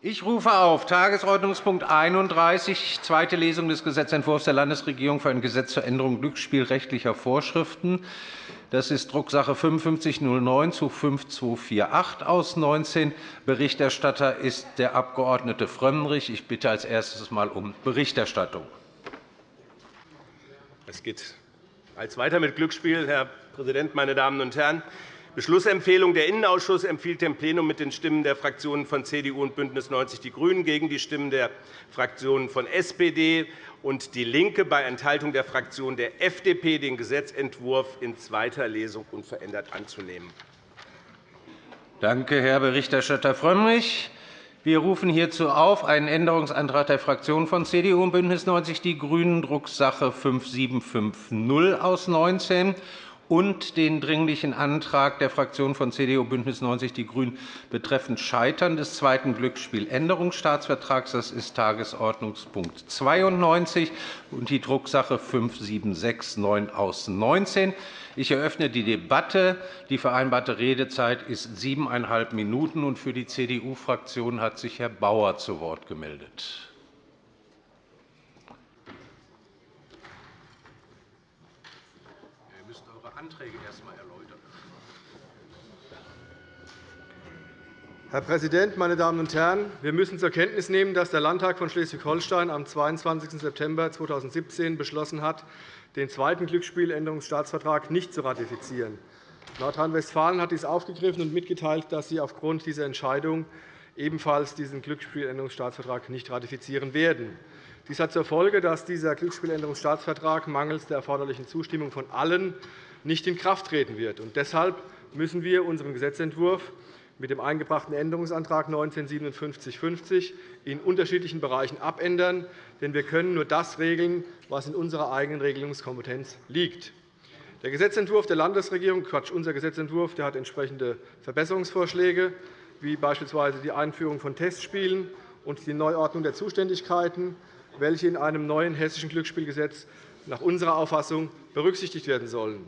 Ich rufe auf Tagesordnungspunkt 31, zweite Lesung des Gesetzentwurfs der Landesregierung für ein Gesetz zur Änderung glücksspielrechtlicher Vorschriften. Das ist Drucksache 5509 zu 5248 aus 19. Berichterstatter ist der Abg. Frömmrich. Ich bitte als erstes mal um Berichterstattung. Es geht als weiter mit Glücksspiel, Herr Präsident, meine Damen und Herren! Beschlussempfehlung. Der Innenausschuss empfiehlt dem Plenum mit den Stimmen der Fraktionen von CDU und BÜNDNIS 90 die GRÜNEN gegen die Stimmen der Fraktionen von SPD und DIE LINKE bei Enthaltung der Fraktion der FDP den Gesetzentwurf in zweiter Lesung unverändert anzunehmen. Danke, Herr Berichterstatter Frömmrich. Wir rufen hierzu auf einen Änderungsantrag der Fraktionen von CDU und BÜNDNIS 90 die GRÜNEN, Drucksache 5750 aus 19 und den Dringlichen Antrag der Fraktionen von CDU und BÜNDNIS 90 die GRÜNEN betreffend Scheitern des zweiten Glücksspieländerungsstaatsvertrags. Das ist Tagesordnungspunkt 92 und die Drucksache 5769 aus 19. Ich eröffne die Debatte. Die vereinbarte Redezeit ist siebeneinhalb Minuten. Für die CDU-Fraktion hat sich Herr Bauer zu Wort gemeldet. Herr Präsident, meine Damen und Herren! Wir müssen zur Kenntnis nehmen, dass der Landtag von Schleswig-Holstein am 22. September 2017 beschlossen hat, den zweiten Glücksspieländerungsstaatsvertrag nicht zu ratifizieren. Nordrhein-Westfalen hat dies aufgegriffen und mitgeteilt, dass sie aufgrund dieser Entscheidung ebenfalls diesen Glücksspieländerungsstaatsvertrag nicht ratifizieren werden. Dies hat zur Folge, dass dieser Glücksspieländerungsstaatsvertrag mangels der erforderlichen Zustimmung von allen nicht in Kraft treten wird. Deshalb müssen wir unseren Gesetzentwurf mit dem eingebrachten Änderungsantrag 195750 in unterschiedlichen Bereichen abändern. Denn wir können nur das regeln, was in unserer eigenen Regelungskompetenz liegt. Der Gesetzentwurf der Landesregierung, Quatsch, unser Gesetzentwurf, der hat entsprechende Verbesserungsvorschläge, wie beispielsweise die Einführung von Testspielen und die Neuordnung der Zuständigkeiten, welche in einem neuen hessischen Glücksspielgesetz nach unserer Auffassung berücksichtigt werden sollen.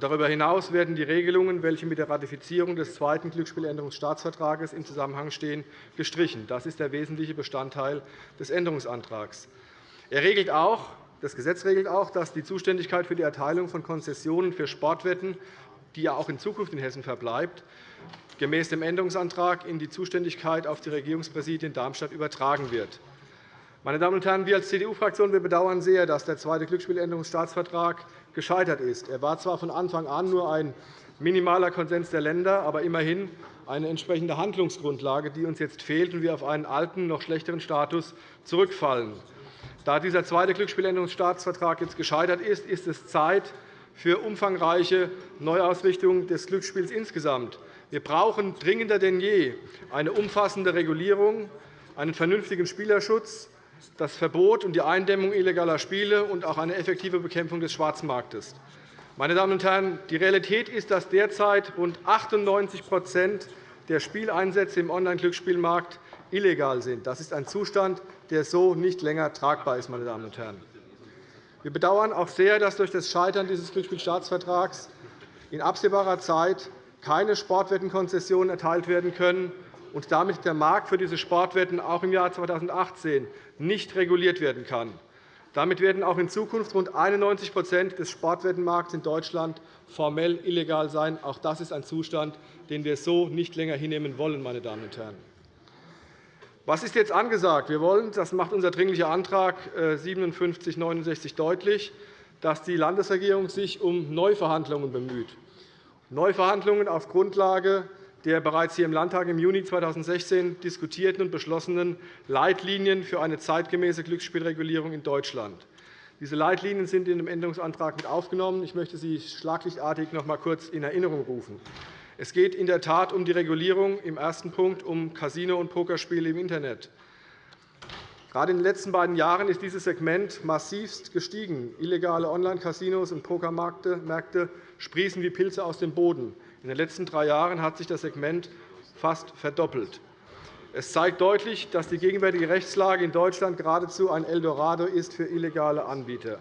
Darüber hinaus werden die Regelungen, welche mit der Ratifizierung des zweiten Glücksspieländerungsstaatsvertrags im Zusammenhang stehen, gestrichen. Das ist der wesentliche Bestandteil des Änderungsantrags. Er regelt auch, das Gesetz regelt auch, dass die Zuständigkeit für die Erteilung von Konzessionen für Sportwetten, die ja auch in Zukunft in Hessen verbleibt, gemäß dem Änderungsantrag in die Zuständigkeit auf die Regierungspräsidien Darmstadt übertragen wird. Meine Damen und Herren, wir als CDU-Fraktion bedauern sehr, dass der zweite Glücksspieländerungsstaatsvertrag gescheitert ist. Er war zwar von Anfang an nur ein minimaler Konsens der Länder, aber immerhin eine entsprechende Handlungsgrundlage, die uns jetzt fehlt und wir auf einen alten, noch schlechteren Status zurückfallen. Da dieser zweite Glücksspieländerungsstaatsvertrag jetzt gescheitert ist, ist es Zeit für umfangreiche Neuausrichtung des Glücksspiels insgesamt. Wir brauchen dringender denn je eine umfassende Regulierung, einen vernünftigen Spielerschutz, das Verbot und die Eindämmung illegaler Spiele und auch eine effektive Bekämpfung des Schwarzmarktes. Meine Damen und Herren, die Realität ist, dass derzeit rund 98% der Spieleinsätze im Online-Glücksspielmarkt illegal sind. Das ist ein Zustand, der so nicht länger tragbar ist. Meine Damen und Herren. Wir bedauern auch sehr, dass durch das Scheitern dieses Glücksspielstaatsvertrags in absehbarer Zeit keine Sportwettenkonzessionen erteilt werden können und damit der Markt für diese Sportwetten auch im Jahr 2018 nicht reguliert werden kann. Damit werden auch in Zukunft rund 91% des Sportwettenmarkts in Deutschland formell illegal sein. Auch das ist ein Zustand, den wir so nicht länger hinnehmen wollen. Meine Damen und Herren. Was ist jetzt angesagt? Wir wollen, das macht unser Dringlicher Antrag 5769 deutlich, dass die Landesregierung sich um Neuverhandlungen bemüht. Neuverhandlungen auf Grundlage der bereits hier im Landtag im Juni 2016 diskutierten und beschlossenen Leitlinien für eine zeitgemäße Glücksspielregulierung in Deutschland. Diese Leitlinien sind in dem Änderungsantrag mit aufgenommen. Ich möchte sie schlaglichtartig noch einmal kurz in Erinnerung rufen. Es geht in der Tat um die Regulierung im ersten Punkt um Casino- und Pokerspiele im Internet. Gerade in den letzten beiden Jahren ist dieses Segment massivst gestiegen. Illegale Online-Casinos und Pokermärkte sprießen wie Pilze aus dem Boden. In den letzten drei Jahren hat sich das Segment fast verdoppelt. Es zeigt deutlich, dass die gegenwärtige Rechtslage in Deutschland geradezu ein Eldorado ist für illegale Anbieter.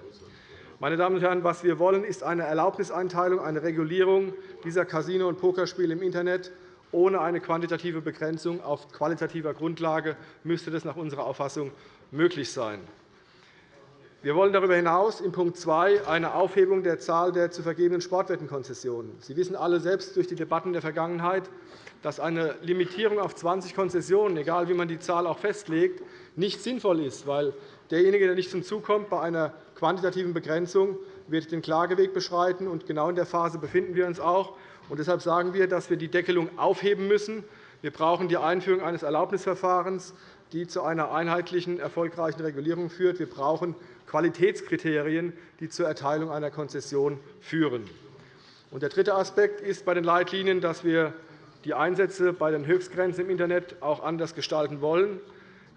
Meine Damen und Herren, was wir wollen, ist eine Erlaubniseinteilung, eine Regulierung dieser Casino- und Pokerspiele im Internet Ohne eine quantitative Begrenzung auf qualitativer Grundlage müsste das nach unserer Auffassung möglich sein. Wir wollen darüber hinaus in Punkt 2 eine Aufhebung der Zahl der zu vergebenen Sportwettenkonzessionen. Sie wissen alle selbst durch die Debatten der Vergangenheit, dass eine Limitierung auf 20 Konzessionen, egal wie man die Zahl auch festlegt, nicht sinnvoll ist, weil derjenige, der nicht zum Zug kommt bei einer quantitativen Begrenzung, wird den Klageweg beschreiten. Und genau in der Phase befinden wir uns auch. Und deshalb sagen wir, dass wir die Deckelung aufheben müssen. Wir brauchen die Einführung eines Erlaubnisverfahrens, die zu einer einheitlichen, erfolgreichen Regulierung führt. Wir brauchen Qualitätskriterien, die zur Erteilung einer Konzession führen. Der dritte Aspekt ist bei den Leitlinien, dass wir die Einsätze bei den Höchstgrenzen im Internet auch anders gestalten wollen.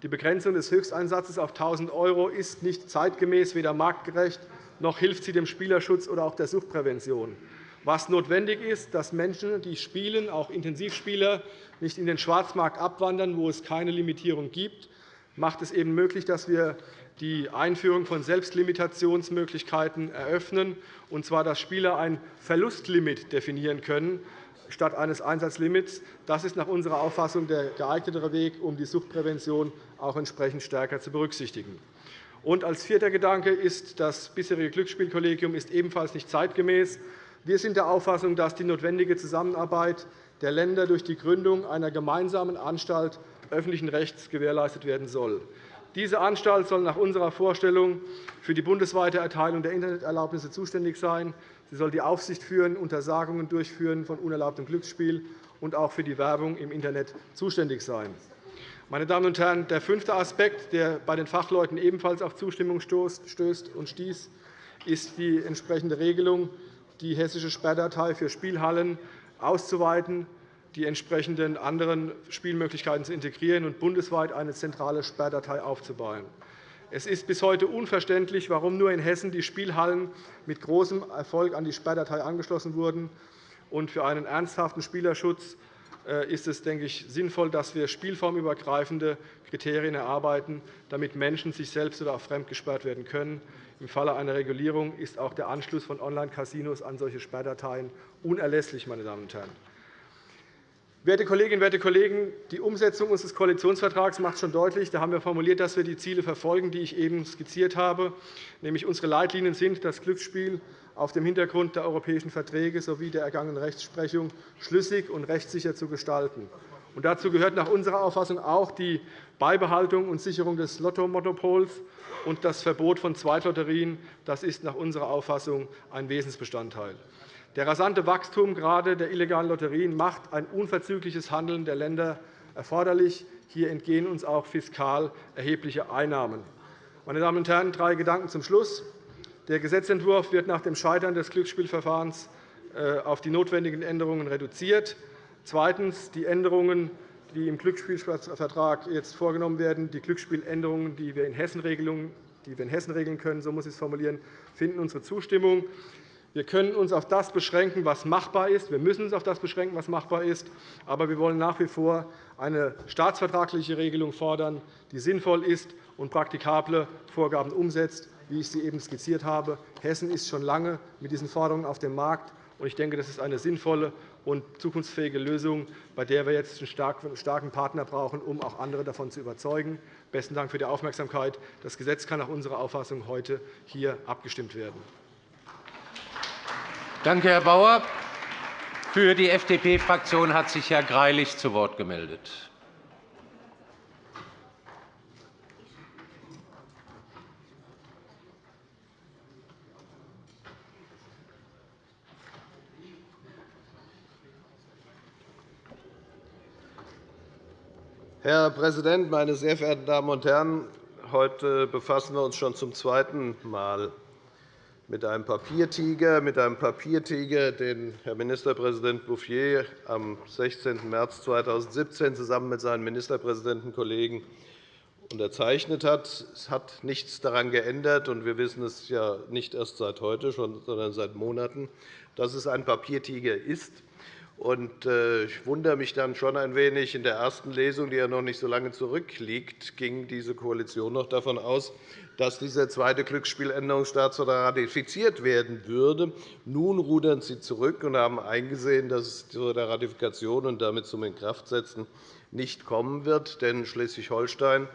Die Begrenzung des Höchsteinsatzes auf 1.000 € ist nicht zeitgemäß, weder marktgerecht, noch hilft sie dem Spielerschutz oder auch der Suchtprävention. Was notwendig ist, dass Menschen, die spielen, auch Intensivspieler, nicht in den Schwarzmarkt abwandern, wo es keine Limitierung gibt, macht es eben möglich, dass wir die Einführung von Selbstlimitationsmöglichkeiten eröffnen, und zwar, dass Spieler ein Verlustlimit definieren können statt eines Einsatzlimits. Das ist nach unserer Auffassung der geeignetere Weg, um die Suchtprävention auch entsprechend stärker zu berücksichtigen. Und als vierter Gedanke ist das bisherige Glücksspielkollegium ist ebenfalls nicht zeitgemäß. Wir sind der Auffassung, dass die notwendige Zusammenarbeit der Länder durch die Gründung einer gemeinsamen Anstalt öffentlichen Rechts gewährleistet werden soll. Diese Anstalt soll nach unserer Vorstellung für die bundesweite Erteilung der Interneterlaubnisse zuständig sein. Sie soll die Aufsicht führen, Untersagungen durchführen von unerlaubtem Glücksspiel und auch für die Werbung im Internet zuständig sein. Meine Damen und Herren, der fünfte Aspekt, der bei den Fachleuten ebenfalls auf Zustimmung stößt und stieß, ist die entsprechende Regelung, die hessische Sperrdatei für Spielhallen auszuweiten die entsprechenden anderen Spielmöglichkeiten zu integrieren und bundesweit eine zentrale Sperrdatei aufzubauen. Es ist bis heute unverständlich, warum nur in Hessen die Spielhallen mit großem Erfolg an die Sperrdatei angeschlossen wurden. Für einen ernsthaften Spielerschutz äh, ist es, denke ich, sinnvoll, dass wir spielformübergreifende Kriterien erarbeiten, damit Menschen sich selbst oder auch fremd gesperrt werden können. Im Falle einer Regulierung ist auch der Anschluss von Online-Casinos an solche Sperrdateien unerlässlich. Meine Damen und Herren. Werte Kolleginnen, werte Kollegen, die Umsetzung unseres Koalitionsvertrags macht schon deutlich, da haben wir formuliert, dass wir die Ziele verfolgen, die ich eben skizziert habe. Nämlich unsere Leitlinien sind, das Glücksspiel auf dem Hintergrund der europäischen Verträge sowie der ergangenen Rechtsprechung schlüssig und rechtssicher zu gestalten. Und dazu gehört nach unserer Auffassung auch die Beibehaltung und Sicherung des Lottomonopols und das Verbot von Zweitlotterien. Das ist nach unserer Auffassung ein Wesensbestandteil. Der rasante Wachstum gerade der illegalen Lotterien macht ein unverzügliches Handeln der Länder erforderlich. Hier entgehen uns auch fiskal erhebliche Einnahmen. Meine Damen und Herren, drei Gedanken zum Schluss. Der Gesetzentwurf wird nach dem Scheitern des Glücksspielverfahrens äh, auf die notwendigen Änderungen reduziert. Zweitens. Die Änderungen, die im Glücksspielvertrag jetzt vorgenommen werden, die Glücksspieländerungen, die wir in Hessen regeln können, so muss ich es formulieren, finden unsere Zustimmung. Wir können uns auf das beschränken, was machbar ist. Wir müssen uns auf das beschränken, was machbar ist. Aber wir wollen nach wie vor eine staatsvertragliche Regelung fordern, die sinnvoll ist und praktikable Vorgaben umsetzt, wie ich sie eben skizziert habe. Hessen ist schon lange mit diesen Forderungen auf dem Markt. Ich denke, das ist eine sinnvolle und zukunftsfähige Lösung, bei der wir jetzt einen starken Partner brauchen, um auch andere davon zu überzeugen. Besten Dank für die Aufmerksamkeit. Das Gesetz kann nach unserer Auffassung heute hier abgestimmt werden. Danke, Herr Bauer. Für die FDP-Fraktion hat sich Herr Greilich zu Wort gemeldet. Herr Präsident, meine sehr verehrten Damen und Herren! Heute befassen wir uns schon zum zweiten Mal mit einem Papiertiger, mit einem Papiertiger, den Herr Ministerpräsident Bouffier am 16. März 2017 zusammen mit seinen Ministerpräsidentenkollegen unterzeichnet hat. Es hat nichts daran geändert, und wir wissen es ja nicht erst seit heute, sondern seit Monaten, dass es ein Papiertiger ist. Äh, ich wundere mich dann schon ein wenig. In der ersten Lesung, die ja noch nicht so lange zurückliegt, ging diese Koalition noch davon aus, dass dieser zweite Glücksspieländerungsstaatsvertrag ratifiziert werden würde. Nun rudern Sie zurück und haben eingesehen, dass es zu der Ratifikation und damit zum Inkraftsetzen nicht kommen wird. Denn Schleswig-Holstein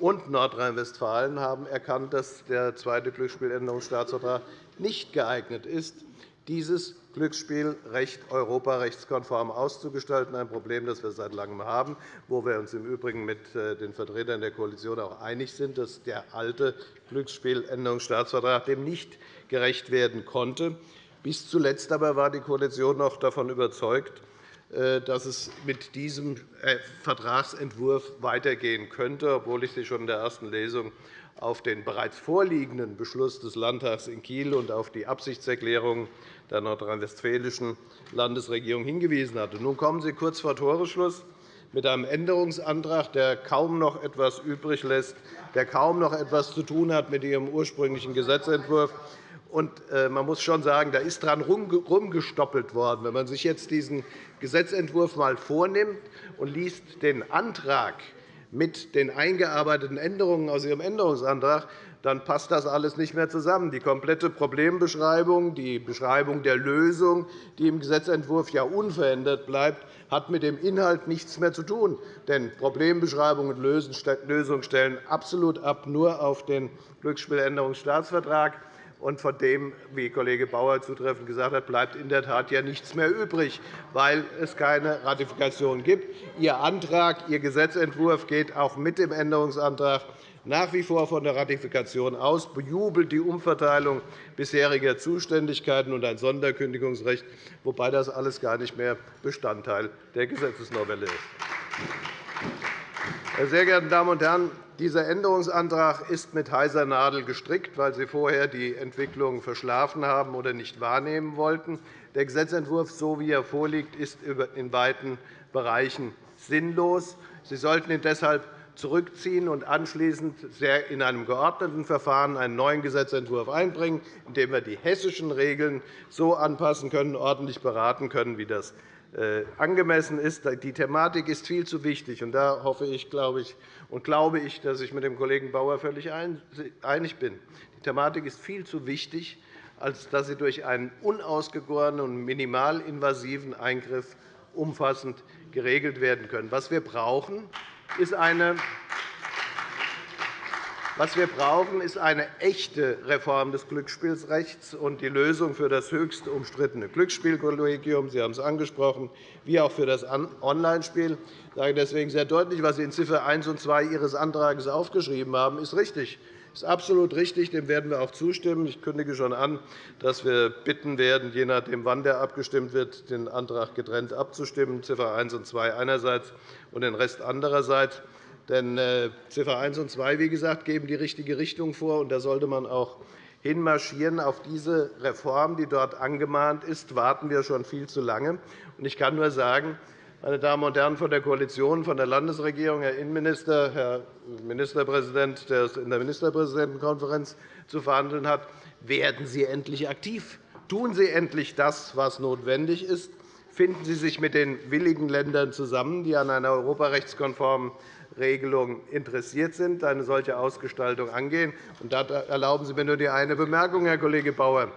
und Nordrhein-Westfalen haben erkannt, dass der zweite Glücksspieländerungsstaatsvertrag nicht geeignet ist, dieses Glücksspielrecht europarechtskonform auszugestalten, ein Problem, das wir seit Langem haben, wo wir uns im Übrigen mit äh, den Vertretern der Koalition auch einig sind, dass der alte Glücksspieländerungsstaatsvertrag dem nicht gerecht werden konnte. Bis zuletzt aber war die Koalition noch davon überzeugt, äh, dass es mit diesem äh, Vertragsentwurf weitergehen könnte, obwohl ich Sie schon in der ersten Lesung auf den bereits vorliegenden Beschluss des Landtags in Kiel und auf die Absichtserklärung der nordrhein-westfälischen Landesregierung hingewiesen hatte. Nun kommen Sie kurz vor Toresschluss mit einem Änderungsantrag, der kaum noch etwas übrig lässt, der kaum noch etwas zu tun hat mit Ihrem ursprünglichen Gesetzentwurf. Und, äh, man muss schon sagen, da ist dran rumgestoppelt worden. Wenn man sich jetzt diesen Gesetzentwurf einmal vornimmt und liest den Antrag mit den eingearbeiteten Änderungen aus Ihrem Änderungsantrag, dann passt das alles nicht mehr zusammen. Die komplette Problembeschreibung, die Beschreibung der Lösung, die im Gesetzentwurf ja unverändert bleibt, hat mit dem Inhalt nichts mehr zu tun. Denn Problembeschreibung und Lösung stellen absolut ab nur auf den Glücksspieländerungsstaatsvertrag. Und von dem, wie Kollege Bauer zutreffend gesagt hat, bleibt in der Tat ja nichts mehr übrig, weil es keine Ratifikation gibt. Ihr Antrag, Ihr Gesetzentwurf geht auch mit dem Änderungsantrag nach wie vor von der Ratifikation aus, bejubelt die Umverteilung bisheriger Zuständigkeiten und ein Sonderkündigungsrecht, wobei das alles gar nicht mehr Bestandteil der Gesetzesnovelle ist. Sehr geehrte Damen und Herren, dieser Änderungsantrag ist mit heiser Nadel gestrickt, weil Sie vorher die Entwicklung verschlafen haben oder nicht wahrnehmen wollten. Der Gesetzentwurf, so wie er vorliegt, ist in weiten Bereichen sinnlos. Sie sollten ihn deshalb zurückziehen und anschließend in einem geordneten Verfahren einen neuen Gesetzentwurf einbringen, in dem wir die hessischen Regeln so anpassen können, ordentlich beraten können, wie das äh, angemessen ist. Die Thematik ist viel zu wichtig. und Da hoffe ich, glaube ich, und glaube ich, dass ich mit dem Kollegen Bauer völlig einig bin. Die Thematik ist viel zu wichtig, als dass sie durch einen unausgegorenen und minimalinvasiven Eingriff umfassend geregelt werden können. Was wir brauchen, ist eine was wir brauchen, ist eine echte Reform des Glücksspielrechts und die Lösung für das höchst umstrittene Glücksspielkollegium. Sie haben es angesprochen, wie auch für das Onlinespiel. Ich sage deswegen sehr deutlich, was Sie in Ziffer 1 und 2 Ihres Antrags aufgeschrieben haben, ist richtig. Das ist absolut richtig. Dem werden wir auch zustimmen. Ich kündige schon an, dass wir bitten werden, je nachdem, wann der abgestimmt wird, den Antrag getrennt abzustimmen, Ziffer 1 und 2 einerseits und den Rest andererseits. Denn äh, Ziffer 1 und 2, wie gesagt, geben die richtige Richtung vor, und da sollte man auch hinmarschieren. Auf diese Reform, die dort angemahnt ist, warten wir schon viel zu lange. Ich kann nur sagen, meine Damen und Herren von der Koalition, von der Landesregierung, Herr Innenminister, Herr Ministerpräsident, der es in der Ministerpräsidentenkonferenz zu verhandeln hat, werden Sie endlich aktiv. Tun Sie endlich das, was notwendig ist. Finden Sie sich mit den willigen Ländern zusammen, die an einer europarechtskonformen Regelung interessiert sind, eine solche Ausgestaltung angehen. da erlauben Sie mir nur die eine Bemerkung, Herr Kollege Bauer.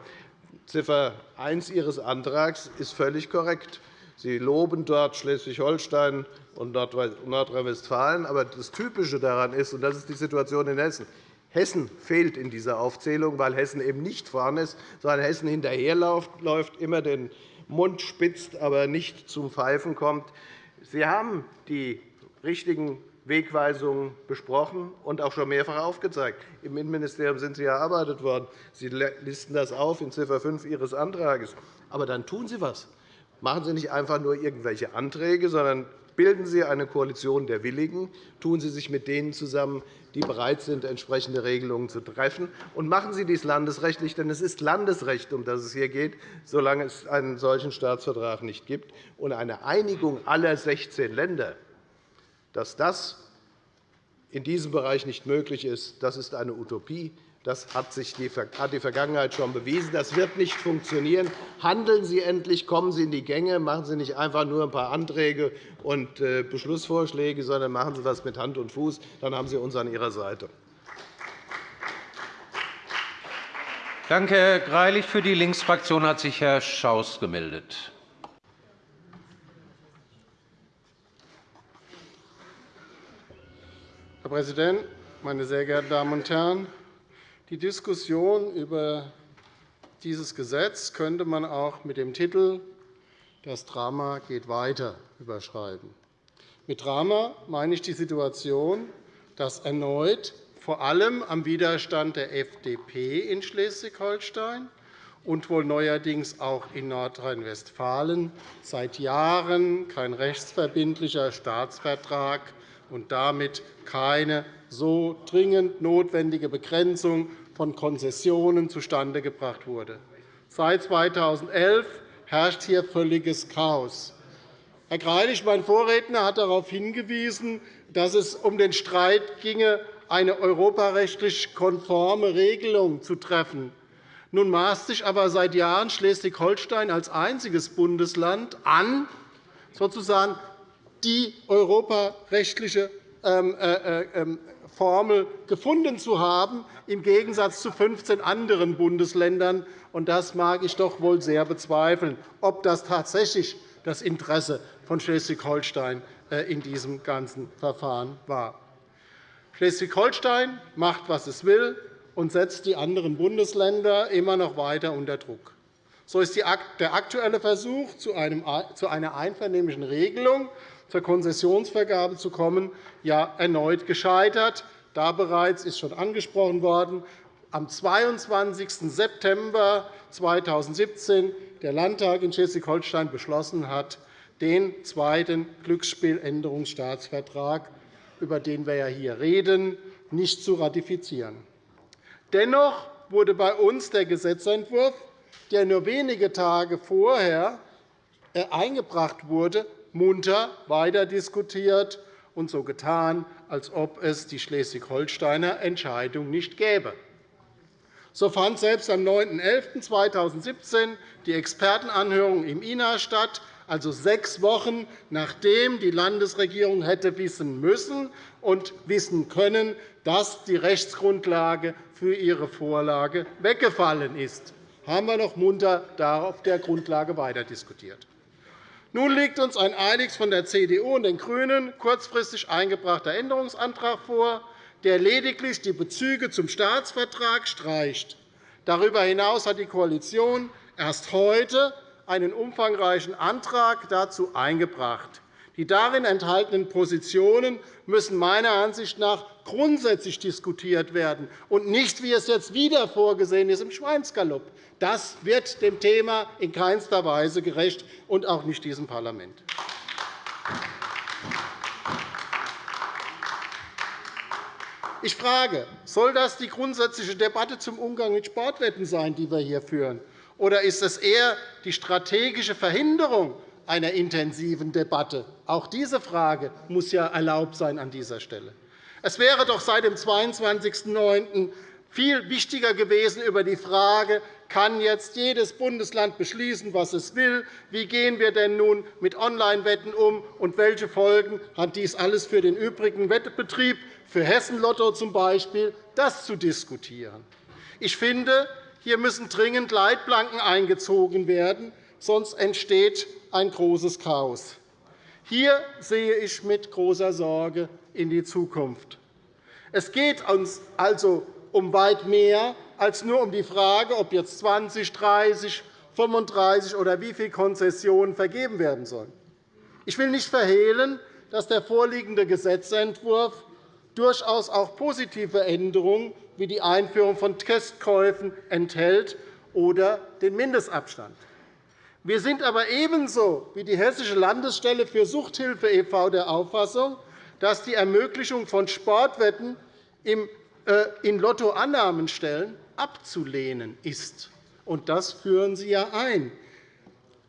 Ziffer 1 Ihres Antrags ist völlig korrekt. Sie loben dort Schleswig-Holstein und Nordrhein-Westfalen. Aber das Typische daran ist, und das ist die Situation in Hessen, Hessen fehlt in dieser Aufzählung, weil Hessen eben nicht vorne ist, sondern Hessen hinterherläuft, immer den Mund spitzt, aber nicht zum Pfeifen kommt. Sie haben die richtigen Wegweisungen besprochen und auch schon mehrfach aufgezeigt. Im Innenministerium sind Sie erarbeitet worden. Sie listen das auf in Ziffer 5 Ihres Antrags. Aber dann tun Sie etwas. Machen Sie nicht einfach nur irgendwelche Anträge, sondern bilden Sie eine Koalition der Willigen, tun Sie sich mit denen zusammen, die bereit sind, entsprechende Regelungen zu treffen, und machen Sie dies landesrechtlich, denn es ist Landesrecht, um das es hier geht, solange es einen solchen Staatsvertrag nicht gibt. Und eine Einigung aller 16 Länder dass das in diesem Bereich nicht möglich ist, das ist eine Utopie. Das hat sich die Vergangenheit schon bewiesen. Das wird nicht funktionieren. Handeln Sie endlich, kommen Sie in die Gänge, machen Sie nicht einfach nur ein paar Anträge und äh, Beschlussvorschläge, sondern machen Sie das mit Hand und Fuß. Dann haben Sie uns an Ihrer Seite. Danke, Herr Greilich. Für die Linksfraktion hat sich Herr Schaus gemeldet. Herr Präsident, meine sehr geehrten Damen und Herren! Die Diskussion über dieses Gesetz könnte man auch mit dem Titel Das Drama geht weiter überschreiben. Mit Drama meine ich die Situation, dass erneut vor allem am Widerstand der FDP in Schleswig-Holstein und wohl neuerdings auch in Nordrhein-Westfalen seit Jahren kein rechtsverbindlicher Staatsvertrag und damit keine so dringend notwendige Begrenzung von Konzessionen zustande gebracht wurde. Seit 2011 herrscht hier völliges Chaos. Herr Greilich, mein Vorredner, hat darauf hingewiesen, dass es um den Streit ginge, eine europarechtlich konforme Regelung zu treffen. Nun maßt sich aber seit Jahren Schleswig-Holstein als einziges Bundesland an, sozusagen die europarechtliche ähm, äh, äh, ähm, Formel gefunden zu haben, im Gegensatz zu 15 anderen Bundesländern. Das mag ich doch wohl sehr bezweifeln, ob das tatsächlich das Interesse von Schleswig-Holstein äh, in diesem ganzen Verfahren war. Schleswig-Holstein macht, was es will, und setzt die anderen Bundesländer immer noch weiter unter Druck. So ist der aktuelle Versuch, zu einer einvernehmlichen Regelung zur Konzessionsvergabe zu kommen, ja erneut gescheitert. Da bereits ist schon angesprochen worden, am 22. September 2017 der Landtag in Schleswig-Holstein beschlossen hat, den zweiten Glücksspieländerungsstaatsvertrag, über den wir ja hier reden, nicht zu ratifizieren. Dennoch wurde bei uns der Gesetzentwurf, der nur wenige Tage vorher äh, eingebracht wurde, munter weiterdiskutiert und so getan, als ob es die Schleswig-Holsteiner Entscheidung nicht gäbe. So fand selbst am 9.11.2017 die Expertenanhörung im INA statt, also sechs Wochen, nachdem die Landesregierung hätte wissen müssen und wissen können, dass die Rechtsgrundlage für ihre Vorlage weggefallen ist, haben wir noch munter auf der Grundlage weiterdiskutiert. Nun liegt uns ein eiligst von der CDU und den GRÜNEN kurzfristig eingebrachter Änderungsantrag vor, der lediglich die Bezüge zum Staatsvertrag streicht. Darüber hinaus hat die Koalition erst heute einen umfangreichen Antrag dazu eingebracht. Die darin enthaltenen Positionen müssen meiner Ansicht nach grundsätzlich diskutiert werden und nicht, wie es jetzt wieder vorgesehen ist, im Schweinsgalopp. Das wird dem Thema in keinster Weise gerecht, und auch nicht diesem Parlament. Ich frage, soll das die grundsätzliche Debatte zum Umgang mit Sportwetten sein, die wir hier führen? Oder ist es eher die strategische Verhinderung einer intensiven Debatte? Auch diese Frage muss ja erlaubt sein an dieser Stelle. Es wäre doch seit dem 22.09. viel wichtiger gewesen, über die Frage, kann jetzt jedes Bundesland beschließen, was es will? Wie gehen wir denn nun mit Online-Wetten um, und welche Folgen hat dies alles für den übrigen Wettbetrieb, für Hessen-Lotto z. B., das zu diskutieren? Ich finde, hier müssen dringend Leitplanken eingezogen werden, sonst entsteht ein großes Chaos. Hier sehe ich mit großer Sorge in die Zukunft. Es geht uns also um weit mehr als nur um die Frage, ob jetzt 20, 30, 35 oder wie viele Konzessionen vergeben werden sollen. Ich will nicht verhehlen, dass der vorliegende Gesetzentwurf durchaus auch positive Änderungen wie die Einführung von Testkäufen enthält oder den Mindestabstand. Wir sind aber ebenso wie die Hessische Landesstelle für Suchthilfe e.V. der Auffassung, dass die Ermöglichung von Sportwetten äh, in Lottoannahmenstellen abzulehnen ist. Und das führen Sie ja ein.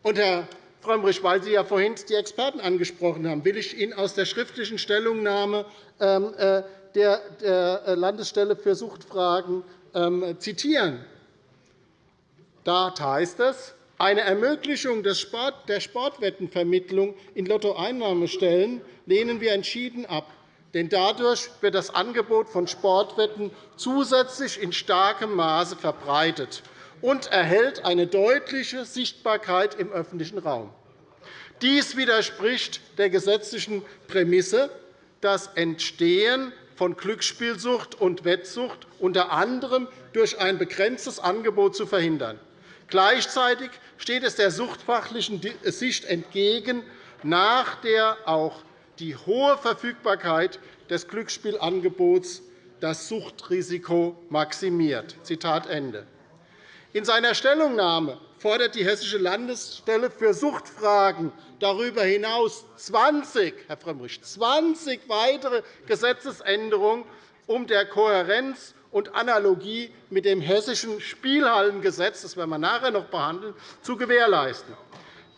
Und, Herr Frömmrich, weil Sie ja vorhin die Experten angesprochen haben, will ich Ihnen aus der schriftlichen Stellungnahme ähm, äh, der Landesstelle für Suchtfragen ähm, zitieren. Dort heißt es, eine Ermöglichung der Sportwettenvermittlung in Lottoeinnahmestellen lehnen wir entschieden ab. Denn dadurch wird das Angebot von Sportwetten zusätzlich in starkem Maße verbreitet und erhält eine deutliche Sichtbarkeit im öffentlichen Raum. Dies widerspricht der gesetzlichen Prämisse, das Entstehen von Glücksspielsucht und Wettsucht unter anderem durch ein begrenztes Angebot zu verhindern. Gleichzeitig steht es der suchtfachlichen Sicht entgegen, nach der auch die hohe Verfügbarkeit des Glücksspielangebots das Suchtrisiko maximiert. Zitat Ende. In seiner Stellungnahme fordert die Hessische Landesstelle für Suchtfragen darüber hinaus 20, Herr Frömmrich, 20 weitere Gesetzesänderungen, um der Kohärenz und Analogie mit dem Hessischen Spielhallengesetz, das werden wir nachher noch behandeln, zu gewährleisten.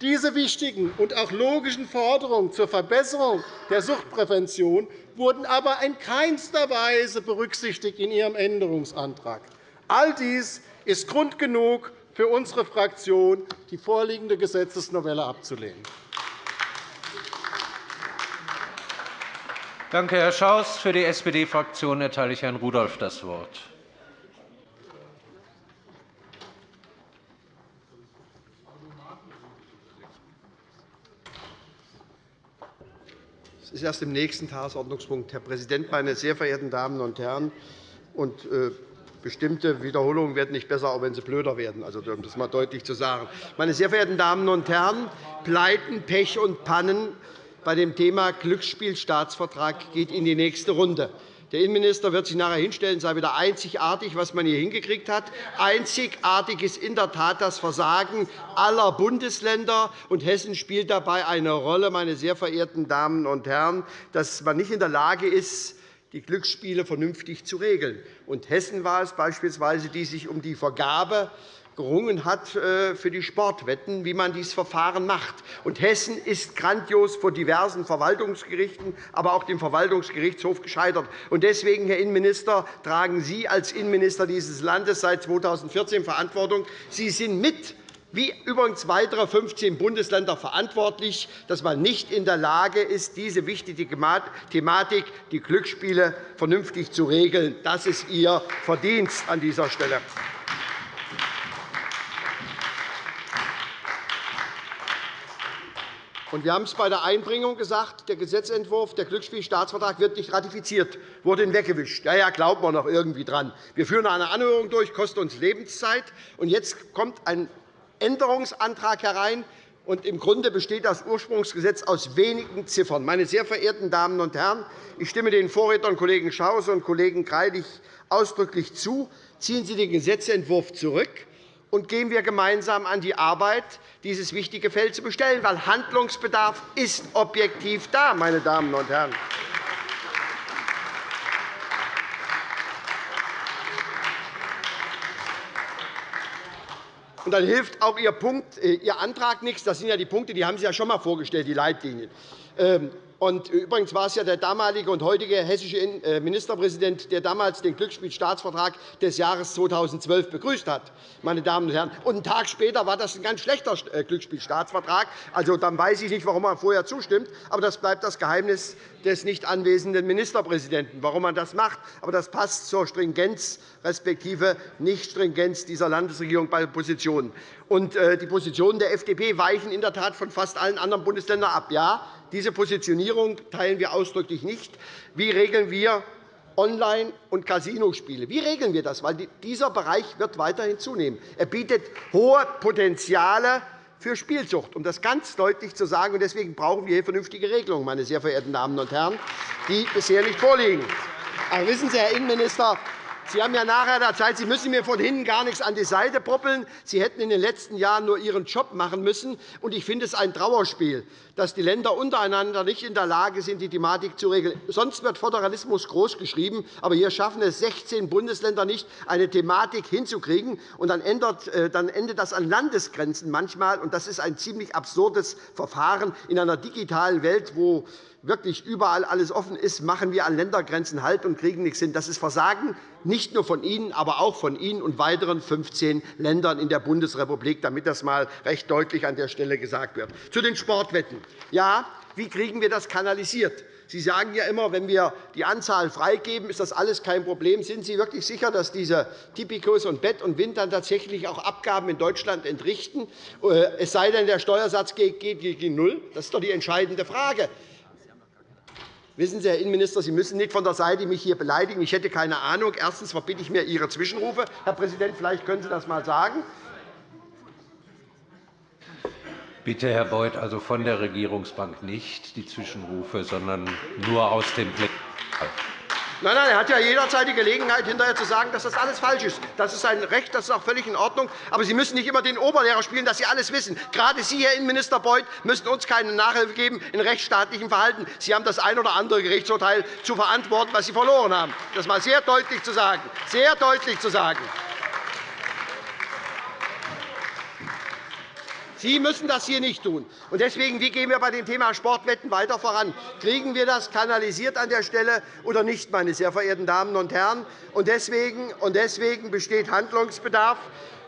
Diese wichtigen und auch logischen Forderungen zur Verbesserung der Suchtprävention wurden aber in keinster Weise berücksichtigt in Ihrem Änderungsantrag. All dies ist Grund genug für unsere Fraktion, die vorliegende Gesetzesnovelle abzulehnen. Danke, Herr Schaus. Für die SPD-Fraktion erteile ich Herrn Rudolph das Wort. Es ist erst im nächsten Tagesordnungspunkt. Herr Präsident, meine sehr verehrten Damen und Herren! Und, äh, bestimmte Wiederholungen werden nicht besser, auch wenn sie blöder werden, also, um das einmal deutlich zu sagen. Meine sehr verehrten Damen und Herren! Pleiten, Pech und Pannen bei dem Thema Glücksspielstaatsvertrag geht in die nächste Runde. Der Innenminister wird sich nachher hinstellen, sei wieder einzigartig, was man hier hingekriegt hat. Einzigartig ist in der Tat das Versagen aller Bundesländer. und Hessen spielt dabei eine Rolle, meine sehr verehrten Damen und Herren, dass man nicht in der Lage ist, die Glücksspiele vernünftig zu regeln. Und Hessen war es beispielsweise, die sich um die Vergabe gerungen hat äh, für die Sportwetten, wie man dieses Verfahren macht. Und Hessen ist grandios vor diversen Verwaltungsgerichten, aber auch dem Verwaltungsgerichtshof gescheitert. Und deswegen, Herr Innenminister, tragen Sie als Innenminister dieses Landes seit 2014 Verantwortung. Sie sind mit wie übrigens weitere 15 Bundesländer verantwortlich, dass man nicht in der Lage ist, diese wichtige Thematik, die Glücksspiele, vernünftig zu regeln. Das ist Ihr Verdienst an dieser Stelle. Wir haben es bei der Einbringung gesagt, der Gesetzentwurf, der Glücksspielstaatsvertrag wird nicht ratifiziert, wurde hinweggewischt. Ja, ja, glaubt man noch irgendwie dran. Wir führen eine Anhörung durch, kostet uns Lebenszeit. Und jetzt kommt ein Änderungsantrag herein. Und Im Grunde besteht das Ursprungsgesetz aus wenigen Ziffern. Meine sehr verehrten Damen und Herren, ich stimme den Vorrednern Kollegen Schaus und Kollegen Greilich ausdrücklich zu. Ziehen Sie den Gesetzentwurf zurück und gehen wir gemeinsam an die Arbeit, dieses wichtige Feld zu bestellen, weil Handlungsbedarf ist objektiv da, meine Damen und Herren. Und dann hilft auch Ihr, Punkt, äh, Ihr Antrag nichts. Das sind ja die Punkte, die haben Sie ja schon einmal vorgestellt, die Leitlinien. Und übrigens war es ja der damalige und heutige hessische äh, Ministerpräsident, der damals den Glücksspielstaatsvertrag des Jahres 2012 begrüßt hat. Meine Damen und Herren. Und einen Tag später war das ein ganz schlechter äh, Glücksspielstaatsvertrag. Also, dann weiß ich nicht, warum man vorher zustimmt. Aber das bleibt das Geheimnis des nicht anwesenden Ministerpräsidenten, warum man das macht. Aber das passt zur Stringenz respektive Nichtstringenz dieser Landesregierung bei Positionen. Und äh, die Positionen der FDP weichen in der Tat von fast allen anderen Bundesländern ab. Ja, diese Positionierung teilen wir ausdrücklich nicht. Wie regeln wir Online- und Casinospiele? Wie regeln wir das? Weil dieser Bereich wird weiterhin zunehmen. Er bietet hohe Potenziale für Spielsucht, um das ganz deutlich zu sagen. Deswegen brauchen wir hier vernünftige Regelungen, meine sehr verehrten Damen und Herren, die bisher nicht vorliegen. Aber wissen Sie, Herr Innenminister, Sie haben ja nachher Zeit, Sie müssen mir von hinten gar nichts an die Seite proppeln. Sie hätten in den letzten Jahren nur Ihren Job machen müssen. Und ich finde es ein Trauerspiel, dass die Länder untereinander nicht in der Lage sind, die Thematik zu regeln. Sonst wird Föderalismus großgeschrieben, aber hier schaffen es 16 Bundesländer nicht, eine Thematik hinzukriegen. Und äh, dann endet das an Landesgrenzen manchmal. Und das ist ein ziemlich absurdes Verfahren in einer digitalen Welt, wo wirklich überall alles offen ist, machen wir an Ländergrenzen Halt und kriegen nichts hin. Das ist Versagen nicht nur von Ihnen, aber auch von Ihnen und weiteren 15 Ländern in der Bundesrepublik, damit das einmal recht deutlich an der Stelle gesagt wird. Zu den Sportwetten. Ja, wie kriegen wir das kanalisiert? Sie sagen ja immer, wenn wir die Anzahl freigeben, ist das alles kein Problem. Sind Sie wirklich sicher, dass diese Tipicus und Bett und Wind dann tatsächlich auch Abgaben in Deutschland entrichten, äh, es sei denn, der Steuersatz geht gegen Null? Das ist doch die entscheidende Frage. Wissen Sie, Herr Innenminister, Sie müssen nicht von der Seite mich hier beleidigen. Ich hätte keine Ahnung. Erstens verbitte ich mir Ihre Zwischenrufe. Herr Präsident, vielleicht können Sie das einmal sagen. Bitte, Herr Beuth, also von der Regierungsbank nicht die Zwischenrufe, sondern nur aus dem Plenum. Nein, nein, er hat ja jederzeit die Gelegenheit, hinterher zu sagen, dass das alles falsch ist. Das ist sein Recht, das ist auch völlig in Ordnung. Aber Sie müssen nicht immer den Oberlehrer spielen, dass Sie alles wissen. Gerade Sie, Herr Innenminister Beuth, müssen uns keine Nachhilfe geben in rechtsstaatlichem Verhalten. Sie haben das ein oder andere Gerichtsurteil zu verantworten, was Sie verloren haben. Das mal sehr deutlich zu sagen. Sehr deutlich zu sagen. Sie müssen das hier nicht tun. Deswegen, wie gehen wir bei dem Thema Sportwetten weiter voran? Kriegen wir das kanalisiert an der Stelle oder nicht, meine sehr verehrten Damen und Herren? Deswegen besteht Handlungsbedarf.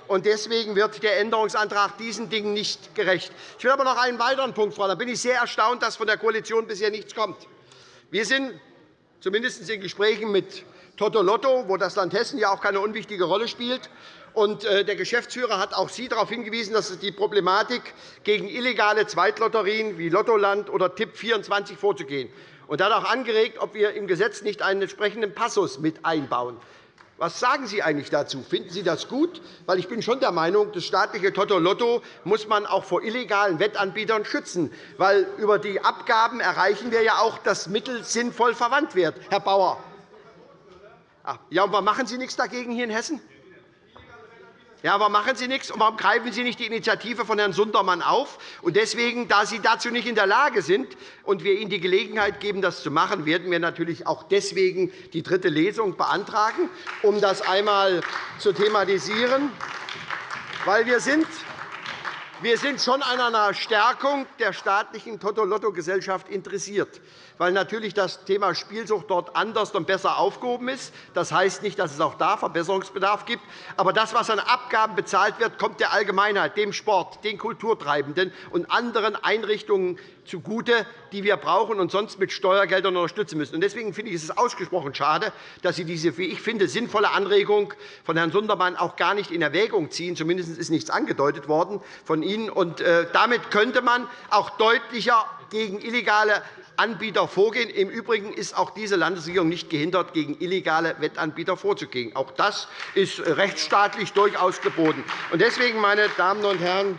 Und deswegen wird der Änderungsantrag diesen Dingen nicht gerecht. Ich will aber noch einen weiteren Punkt fordern. Da bin ich sehr erstaunt, dass von der Koalition bisher nichts kommt. Wir sind zumindest in Gesprächen mit Toto Lotto, wo das Land Hessen ja auch keine unwichtige Rolle spielt, äh, der Geschäftsführer hat auch Sie darauf hingewiesen, dass die Problematik gegen illegale Zweitlotterien wie Lottoland oder Tipp24 vorzugehen. Und er hat auch angeregt, ob wir im Gesetz nicht einen entsprechenden Passus mit einbauen. Was sagen Sie eigentlich dazu? Finden Sie das gut? Weil ich bin schon der Meinung, das staatliche Toto Lotto muss man auch vor illegalen Wettanbietern schützen. Weil über die Abgaben erreichen wir ja auch, dass Mittel sinnvoll verwandt werden. Herr Bauer. Ah, ja, und machen Sie nichts dagegen hier in Hessen? Ja, warum machen Sie nichts? Und warum greifen Sie nicht die Initiative von Herrn Sundermann auf? Und deswegen, da Sie dazu nicht in der Lage sind und wir Ihnen die Gelegenheit geben, das zu machen, werden wir natürlich auch deswegen die dritte Lesung beantragen, um das einmal zu thematisieren. Weil wir sind wir sind schon an einer Stärkung der staatlichen Toto-Lotto-Gesellschaft interessiert weil natürlich das Thema Spielsucht dort anders und besser aufgehoben ist. Das heißt nicht, dass es auch da Verbesserungsbedarf gibt. Aber das, was an Abgaben bezahlt wird, kommt der Allgemeinheit, dem Sport, den Kulturtreibenden und anderen Einrichtungen zugute, die wir brauchen und sonst mit Steuergeldern unterstützen müssen. Deswegen finde ich es ausgesprochen schade, dass Sie diese, wie ich finde, sinnvolle Anregung von Herrn Sundermann auch gar nicht in Erwägung ziehen. Zumindest ist nichts angedeutet worden von Ihnen. Und äh, damit könnte man auch deutlicher gegen illegale Anbieter vorgehen. Im Übrigen ist auch diese Landesregierung nicht gehindert, gegen illegale Wettanbieter vorzugehen. Auch das ist rechtsstaatlich durchaus geboten. Deswegen, meine Damen und Herren,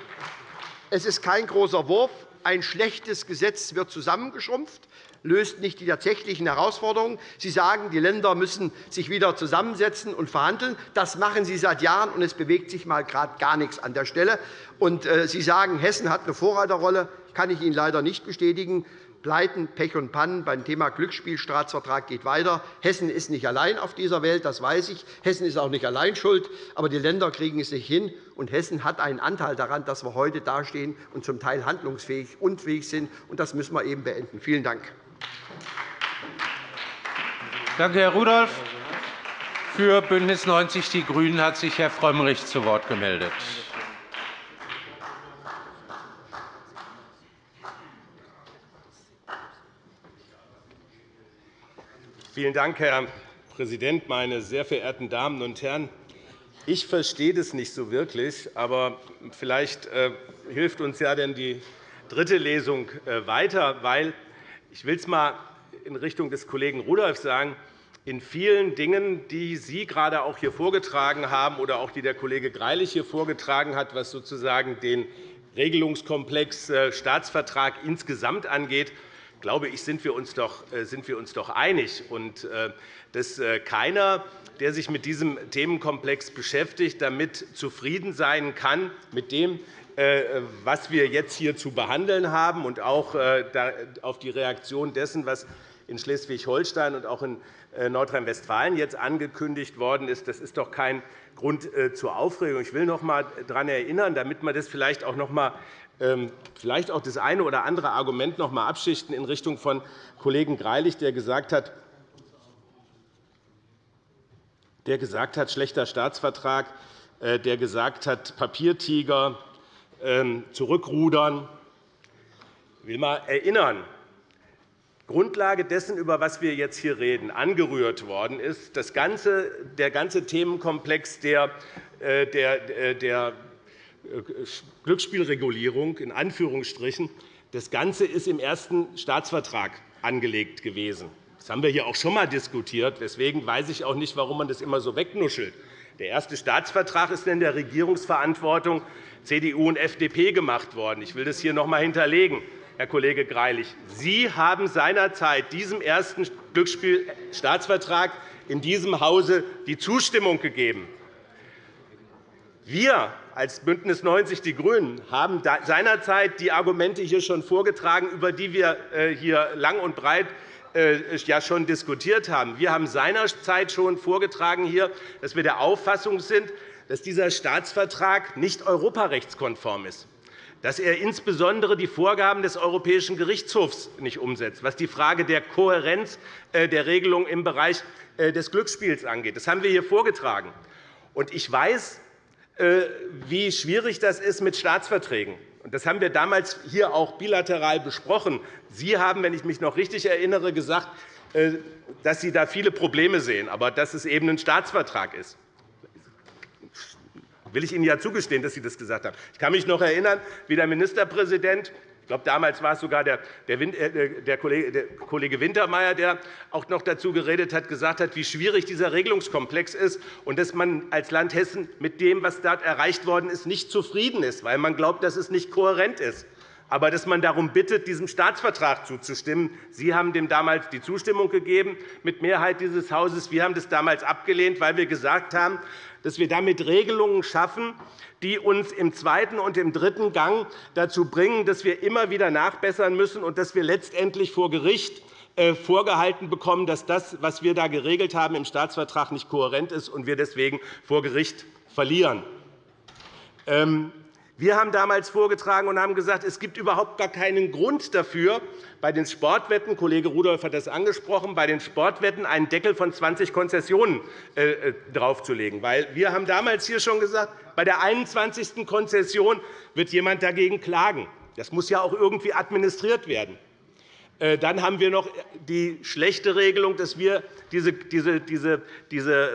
es ist kein großer Wurf. Ein schlechtes Gesetz wird zusammengeschrumpft löst nicht die tatsächlichen Herausforderungen. Sie sagen, die Länder müssen sich wieder zusammensetzen und verhandeln. Das machen Sie seit Jahren, und es bewegt sich mal gerade gar nichts an der Stelle. Äh, Sie sagen, Hessen hat eine Vorreiterrolle. Das kann ich Ihnen leider nicht bestätigen. Pleiten, Pech und Pannen beim Thema Glücksspielstaatsvertrag geht weiter. Hessen ist nicht allein auf dieser Welt, das weiß ich. Hessen ist auch nicht allein schuld. Aber die Länder kriegen es nicht hin. Und Hessen hat einen Anteil daran, dass wir heute dastehen und zum Teil handlungsfähig und fähig sind. Und das müssen wir eben beenden. Vielen Dank. Danke, Herr Rudolph. Für BÜNDNIS 90 die GRÜNEN hat sich Herr Frömmrich zu Wort gemeldet. Vielen Dank, Herr Präsident, meine sehr verehrten Damen und Herren! Ich verstehe das nicht so wirklich, aber vielleicht äh, hilft uns ja denn die dritte Lesung äh, weiter, weil ich will es einmal in Richtung des Kollegen Rudolph sagen, in vielen Dingen, die Sie gerade auch hier vorgetragen haben oder auch die der Kollege Greilich hier vorgetragen hat, was sozusagen den Regelungskomplex äh, Staatsvertrag insgesamt angeht, glaube ich, sind wir uns doch, sind wir uns doch einig. Und, dass keiner, der sich mit diesem Themenkomplex beschäftigt, damit zufrieden sein kann mit dem, was wir jetzt hier zu behandeln haben, und auch auf die Reaktion dessen, was in Schleswig-Holstein und auch in äh, Nordrhein-Westfalen jetzt angekündigt worden ist. Das ist doch kein Grund äh, zur Aufregung. Ich will noch einmal daran erinnern, damit man das vielleicht auch noch einmal vielleicht auch das eine oder andere Argument noch einmal abschichten in Richtung von Kollegen Greilich, der gesagt hat, der gesagt hat, schlechter Staatsvertrag, äh, der gesagt hat, Papiertiger, ähm, zurückrudern. Ich will einmal erinnern, Grundlage dessen, über was wir jetzt hier reden, angerührt worden ist, das ganze, der ganze Themenkomplex der, äh, der, äh, der Glücksspielregulierung in Anführungsstrichen. Das Ganze ist im ersten Staatsvertrag angelegt gewesen. Das haben wir hier auch schon einmal diskutiert. Deswegen weiß ich auch nicht, warum man das immer so wegnuschelt. Der erste Staatsvertrag ist in der Regierungsverantwortung CDU und FDP gemacht worden. Ich will das hier noch einmal hinterlegen. Herr Kollege Greilich. Sie haben seinerzeit diesem ersten Glücksspielstaatsvertrag in diesem Hause die Zustimmung gegeben. Wir als BÜNDNIS 90 die GRÜNEN haben seinerzeit die Argumente hier schon vorgetragen, über die wir äh, hier lang und breit äh, ja schon diskutiert haben. Wir haben seinerzeit schon vorgetragen, hier, dass wir der Auffassung sind, dass dieser Staatsvertrag nicht europarechtskonform ist dass er insbesondere die Vorgaben des Europäischen Gerichtshofs nicht umsetzt, was die Frage der Kohärenz äh, der Regelung im Bereich des Glücksspiels angeht. Das haben wir hier vorgetragen. Ich weiß, wie schwierig das ist mit Staatsverträgen. Das haben wir damals hier auch bilateral besprochen. Sie haben, wenn ich mich noch richtig erinnere, gesagt, dass Sie da viele Probleme sehen, aber dass es eben ein Staatsvertrag ist will ich Ihnen ja zugestehen, dass Sie das gesagt haben. Ich kann mich noch erinnern, wie der Ministerpräsident glaube, damals war es sogar der, äh, Kollege Wintermeyer, der auch noch dazu geredet hat, gesagt hat, wie schwierig dieser Regelungskomplex ist und dass man als Land Hessen mit dem, was dort erreicht worden ist, nicht zufrieden ist, weil man glaubt, dass es nicht kohärent ist aber dass man darum bittet, diesem Staatsvertrag zuzustimmen. Sie haben dem damals die Zustimmung gegeben, mit Mehrheit dieses Hauses. Wir haben das damals abgelehnt, weil wir gesagt haben, dass wir damit Regelungen schaffen, die uns im zweiten und im dritten Gang dazu bringen, dass wir immer wieder nachbessern müssen und dass wir letztendlich vor Gericht äh, vorgehalten bekommen, dass das, was wir da geregelt haben im Staatsvertrag, nicht kohärent ist und wir deswegen vor Gericht verlieren. Wir haben damals vorgetragen und haben gesagt, es gibt überhaupt gar keinen Grund dafür, bei den Sportwetten, Kollege Rudolph hat das angesprochen, bei den Sportwetten einen Deckel von 20 Konzessionen äh, äh, draufzulegen. Wir haben damals hier schon gesagt, bei der 21. Konzession wird jemand dagegen klagen. Das muss ja auch irgendwie administriert werden. Äh, dann haben wir noch die schlechte Regelung, dass wir diese,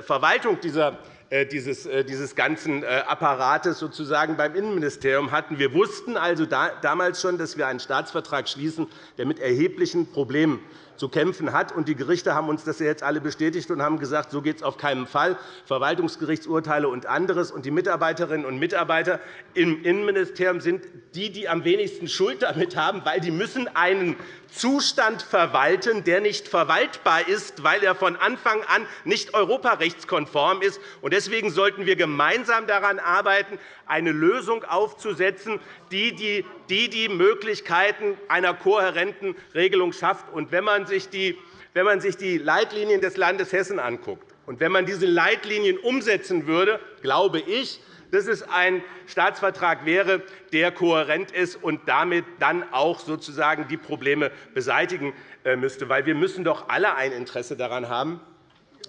Verwaltung dieser dieses, äh, dieses ganzen äh, Apparates sozusagen beim Innenministerium hatten. Wir wussten also damals schon, dass wir einen Staatsvertrag schließen, der mit erheblichen Problemen zu kämpfen hat. Und die Gerichte haben uns das jetzt alle bestätigt und haben gesagt, so geht es auf keinen Fall. Verwaltungsgerichtsurteile und anderes. Die Mitarbeiterinnen und Mitarbeiter im Innenministerium sind die, die am wenigsten Schuld damit haben, weil die müssen einen Zustand verwalten, der nicht verwaltbar ist, weil er von Anfang an nicht europarechtskonform ist. Deswegen sollten wir gemeinsam daran arbeiten, eine Lösung aufzusetzen, die die, Möglichkeiten einer kohärenten Regelung schafft. wenn man sich die Leitlinien des Landes Hessen anguckt und wenn man diese Leitlinien umsetzen würde, glaube ich, dass es ein Staatsvertrag wäre, der kohärent ist und damit dann auch sozusagen die Probleme beseitigen äh, müsste. Wir müssen doch alle ein Interesse daran haben,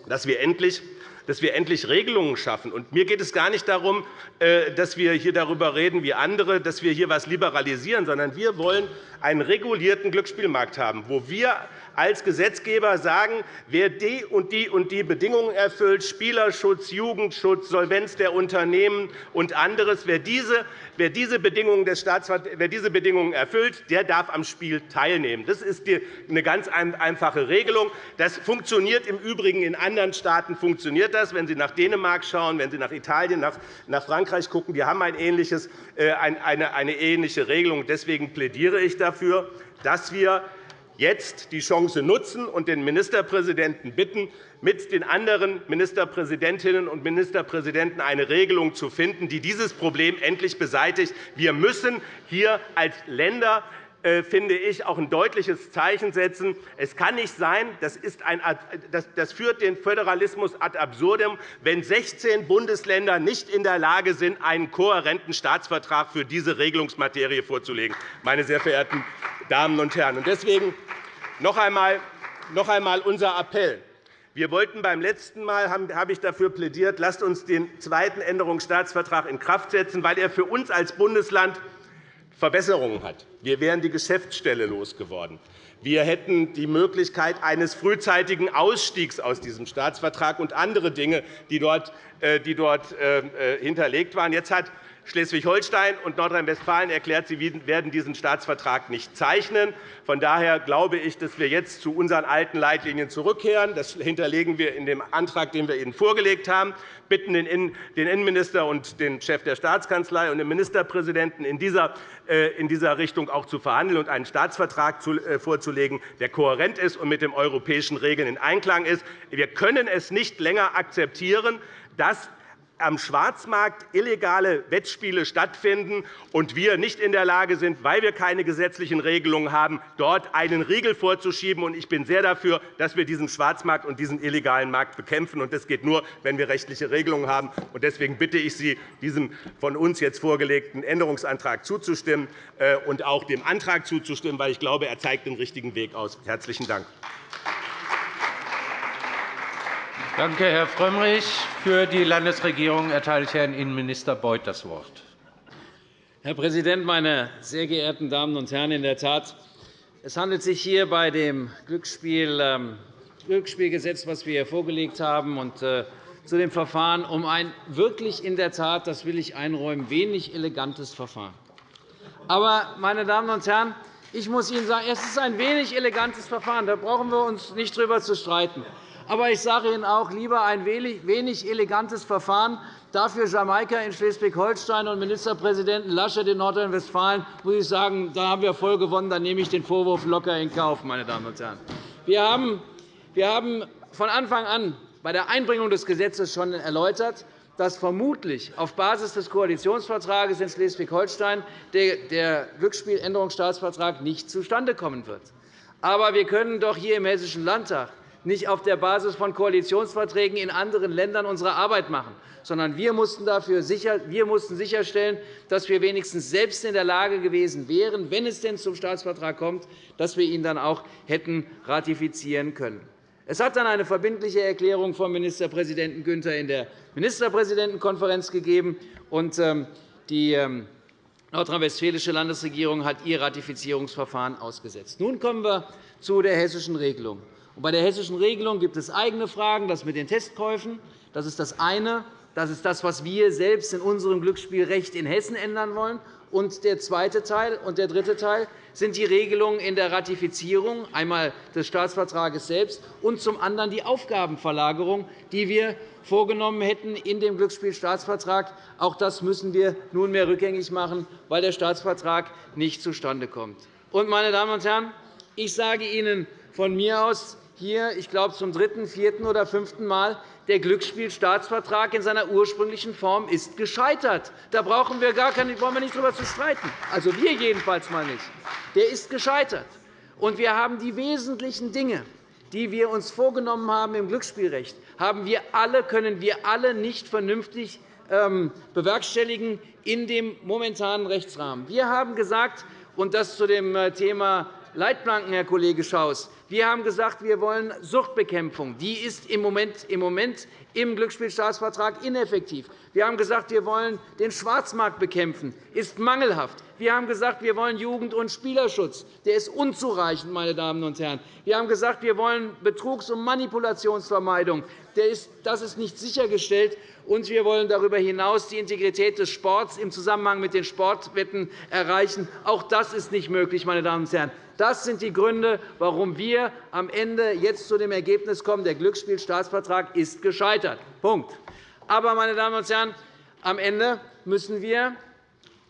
dass wir endlich dass wir endlich Regelungen schaffen. Und mir geht es gar nicht darum, äh, dass wir hier darüber reden wie andere, dass wir hier etwas liberalisieren, sondern wir wollen einen regulierten Glücksspielmarkt haben, wo wir als Gesetzgeber sagen, wer die und die und die Bedingungen erfüllt, Spielerschutz, Jugendschutz, Solvenz der Unternehmen und anderes, wer diese, wer diese, Bedingungen, des wer diese Bedingungen erfüllt, der darf am Spiel teilnehmen. Das ist eine ganz einfache Regelung. Das funktioniert im Übrigen in anderen Staaten. Funktioniert das, wenn Sie nach Dänemark schauen, wenn Sie nach Italien, nach Frankreich schauen, die haben ein ähnliches, äh, eine ähnliche Regelung. Deswegen plädiere ich dafür, dass wir jetzt die Chance nutzen und den Ministerpräsidenten bitten, mit den anderen Ministerpräsidentinnen und Ministerpräsidenten eine Regelung zu finden, die dieses Problem endlich beseitigt. Wir müssen hier als Länder finde ich, auch ein deutliches Zeichen setzen. Es kann nicht sein, das, ein, das führt den Föderalismus ad absurdum, wenn 16 Bundesländer nicht in der Lage sind, einen kohärenten Staatsvertrag für diese Regelungsmaterie vorzulegen. Meine sehr verehrten Damen und Herren. Deswegen noch einmal, noch einmal unser Appell. Wir wollten beim letzten Mal habe ich dafür plädiert, lasst uns den zweiten Änderungsstaatsvertrag in Kraft setzen, weil er für uns als Bundesland Verbesserungen hat. Wir wären die Geschäftsstelle losgeworden. Wir hätten die Möglichkeit eines frühzeitigen Ausstiegs aus diesem Staatsvertrag und andere Dinge, die dort, äh, äh, äh, hinterlegt waren. Jetzt hat Schleswig-Holstein und Nordrhein-Westfalen erklärt, sie werden diesen Staatsvertrag nicht zeichnen. Von daher glaube ich, dass wir jetzt zu unseren alten Leitlinien zurückkehren. Das hinterlegen wir in dem Antrag, den wir Ihnen vorgelegt haben. Wir bitten den Innenminister und den Chef der Staatskanzlei und den Ministerpräsidenten in dieser äh, Richtung auch zu verhandeln und einen Staatsvertrag äh, vorzulegen, der kohärent ist und mit den europäischen Regeln in Einklang ist. Wir können es nicht länger akzeptieren, dass am Schwarzmarkt illegale Wettspiele stattfinden und wir nicht in der Lage sind, weil wir keine gesetzlichen Regelungen haben, dort einen Riegel vorzuschieben. Ich bin sehr dafür, dass wir diesen Schwarzmarkt und diesen illegalen Markt bekämpfen. Das geht nur, wenn wir rechtliche Regelungen haben. Deswegen bitte ich Sie, diesem von uns jetzt vorgelegten Änderungsantrag zuzustimmen äh, und auch dem Antrag zuzustimmen, weil ich glaube, er zeigt den richtigen Weg aus. Herzlichen Dank. Danke, Herr Frömmrich. Für die Landesregierung erteile ich Herrn Innenminister Beuth das Wort. Herr Präsident, meine sehr geehrten Damen und Herren! In der Tat, es handelt sich hier bei dem Glücksspiel, ähm, Glücksspielgesetz, das wir hier vorgelegt haben, und äh, zu dem Verfahren um ein wirklich in der Tat, das will ich einräumen, wenig elegantes Verfahren. Aber, meine Damen und Herren, ich muss Ihnen sagen, es ist ein wenig elegantes Verfahren. Da brauchen wir uns nicht darüber zu streiten. Aber ich sage Ihnen auch lieber ein wenig elegantes Verfahren. Dafür Jamaika in Schleswig-Holstein und Ministerpräsidenten Laschet in Nordrhein-Westfalen muss ich sagen, da haben wir voll gewonnen. Dann nehme ich den Vorwurf locker in Kauf. Meine Damen und Herren. Wir haben von Anfang an bei der Einbringung des Gesetzes schon erläutert, dass vermutlich auf Basis des Koalitionsvertrags in Schleswig-Holstein der Glücksspieländerungsstaatsvertrag nicht zustande kommen wird. Aber wir können doch hier im Hessischen Landtag nicht auf der Basis von Koalitionsverträgen in anderen Ländern unsere Arbeit machen, sondern wir mussten, dafür sicher, wir mussten sicherstellen, dass wir wenigstens selbst in der Lage gewesen wären, wenn es denn zum Staatsvertrag kommt, dass wir ihn dann auch hätten ratifizieren können. Es hat dann eine verbindliche Erklärung vom Ministerpräsidenten Günther in der Ministerpräsidentenkonferenz gegeben, und ähm, die ähm, nordrhein-westfälische Landesregierung hat ihr Ratifizierungsverfahren ausgesetzt. Nun kommen wir zu der hessischen Regelung. Bei der hessischen Regelung gibt es eigene Fragen. Das mit den Testkäufen das ist das eine. Das ist das, was wir selbst in unserem Glücksspielrecht in Hessen ändern wollen. Und der zweite Teil und der dritte Teil sind die Regelungen in der Ratifizierung, einmal des Staatsvertrages selbst und zum anderen die Aufgabenverlagerung, die wir vorgenommen hätten in dem Glücksspielstaatsvertrag. Auch das müssen wir nunmehr rückgängig machen, weil der Staatsvertrag nicht zustande kommt. Und, meine Damen und Herren, ich sage Ihnen von mir aus, hier, ich glaube, zum dritten, vierten oder fünften Mal, der Glücksspielstaatsvertrag in seiner ursprünglichen Form ist gescheitert. Da brauchen wir gar keine, brauchen wir nicht darüber zu streiten. Also wir jedenfalls mal nicht. Der ist gescheitert. Und wir haben die wesentlichen Dinge, die wir uns vorgenommen haben im Glücksspielrecht, haben wir alle, können wir alle nicht vernünftig ähm, bewerkstelligen in dem momentanen Rechtsrahmen. Wir haben gesagt, und das zu dem äh, Thema Leitplanken, Herr Kollege Schaus. Wir haben gesagt, wir wollen Suchtbekämpfung. Die ist im Moment, im Moment im Glücksspielstaatsvertrag ineffektiv. Wir haben gesagt, wir wollen den Schwarzmarkt bekämpfen. Das ist mangelhaft. Wir haben gesagt, wir wollen Jugend- und Spielerschutz. Der ist unzureichend, meine Damen und Herren. Wir haben gesagt, wir wollen Betrugs- und Manipulationsvermeidung. Das ist nicht sichergestellt. Und wir wollen darüber hinaus die Integrität des Sports im Zusammenhang mit den Sportwetten erreichen. Auch das ist nicht möglich, meine Damen und Herren. Das sind die Gründe, warum wir am Ende jetzt zu dem Ergebnis kommen, der Glücksspielstaatsvertrag ist gescheitert. Punkt. Aber, meine Damen und Herren, am Ende müssen wir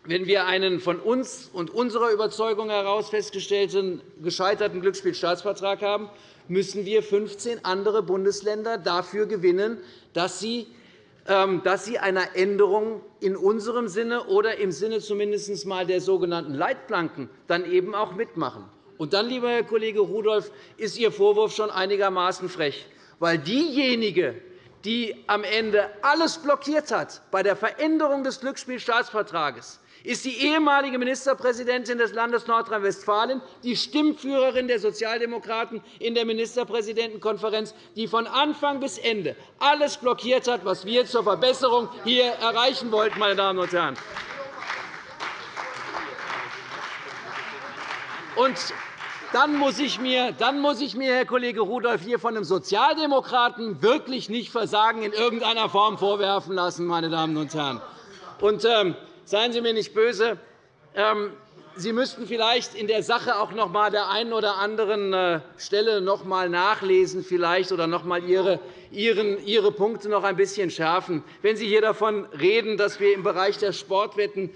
wenn wir einen von uns und unserer Überzeugung heraus festgestellten gescheiterten Glücksspielstaatsvertrag haben, müssen wir 15 andere Bundesländer dafür gewinnen, dass sie ähm, dass sie einer Änderung in unserem Sinne oder im Sinne zumindest einmal der sogenannten Leitplanken dann eben auch mitmachen. Und dann, lieber Herr Kollege Rudolph, ist Ihr Vorwurf schon einigermaßen frech, weil diejenige, die am Ende alles blockiert hat bei der Veränderung des Glücksspielstaatsvertrags, ist die ehemalige Ministerpräsidentin des Landes Nordrhein-Westfalen, die Stimmführerin der Sozialdemokraten in der Ministerpräsidentenkonferenz, die von Anfang bis Ende alles blockiert hat, was wir zur Verbesserung hier erreichen wollten. Meine Damen und Herren. Und dann muss, ich mir, dann muss ich mir, Herr Kollege Rudolph, hier von einem Sozialdemokraten wirklich nicht Versagen in irgendeiner Form vorwerfen lassen. Meine Damen und Herren. Und, ähm, seien Sie mir nicht böse. Ähm, Sie müssten vielleicht in der Sache auch noch einmal der einen oder anderen äh, Stelle noch einmal nachlesen vielleicht, oder noch einmal Ihre, Ihre Punkte noch ein bisschen schärfen. Wenn Sie hier davon reden, dass wir im Bereich der Sportwetten